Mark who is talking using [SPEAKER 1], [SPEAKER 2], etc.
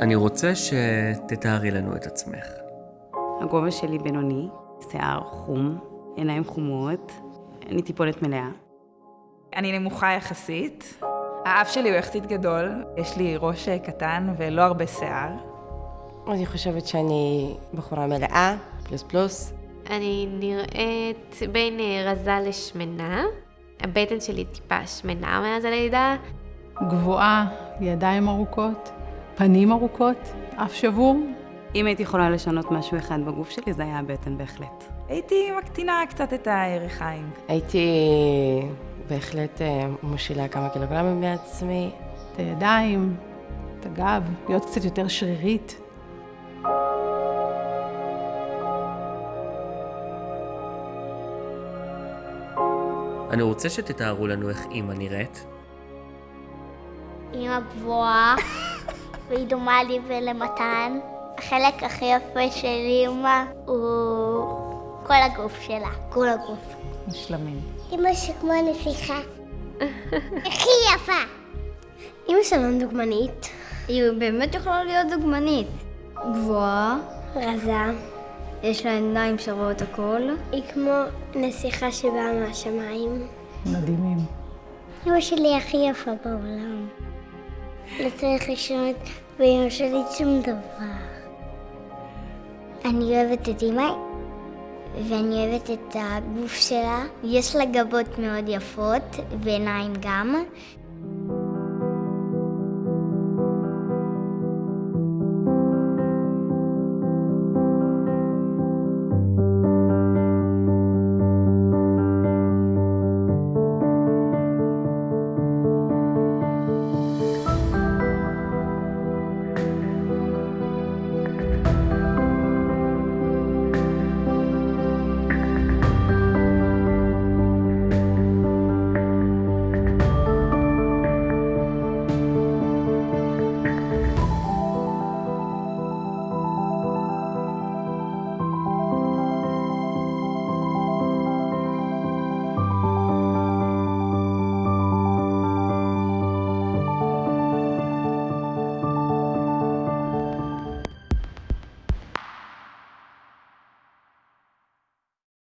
[SPEAKER 1] אני רוצה שתתארי לנו את עצמך.
[SPEAKER 2] הגובה שלי בינוני, שיער חום, עיניים חומות, אני טיפולת מלאה.
[SPEAKER 3] אני נמוכה יחסית. האף שלי הוא יחסית גדול, יש לי ראש קטן ולא הרבה שיער.
[SPEAKER 4] אני חושבת שאני בחורה מלאה, פלוס פלוס.
[SPEAKER 5] אני נראית בין אה, רזה לשמנה. הבטן שלי טיפה שמנה מאז הלידה.
[SPEAKER 6] גבוהה, ידיים ארוכות, פנים ארוכות, אף שבור.
[SPEAKER 2] אם הייתי יכולה לשנות משהו אחד בגוף שלי, זה היה הבטן בהחלט.
[SPEAKER 3] הייתי מקטינה קצת את הירכיים.
[SPEAKER 4] הייתי בהחלט אה, מושילה כמה קילוגרמים מעצמי.
[SPEAKER 6] את הידיים, את הגב, להיות קצת יותר שרירית.
[SPEAKER 1] אני רוצה שתתארו לנו איך אימא נראית.
[SPEAKER 7] אימא גבוהה, והיא דומה לי ולמתן. החלק הכי יפה של אימא הוא כל הגוף שלה, כל הגוף.
[SPEAKER 3] מושלמים.
[SPEAKER 7] אימא שכמו נסיכה. הכי יפה.
[SPEAKER 8] אימא שלנו דוגמנית. היא באמת יכולה להיות דוגמנית. גבוהה,
[SPEAKER 7] רזה.
[SPEAKER 8] יש לה עיניים שרואות הכל.
[SPEAKER 7] היא כמו נסיכה שבאה מהשמיים.
[SPEAKER 6] מדהימים.
[SPEAKER 7] אמא שלי הכי יפה בעולם. לא צריך לשנות באמא שלי שום דבר. אני אוהבת את אמא, ואני אוהבת את הגוף שלה. יש לה גבות מאוד יפות, ועיניים גם.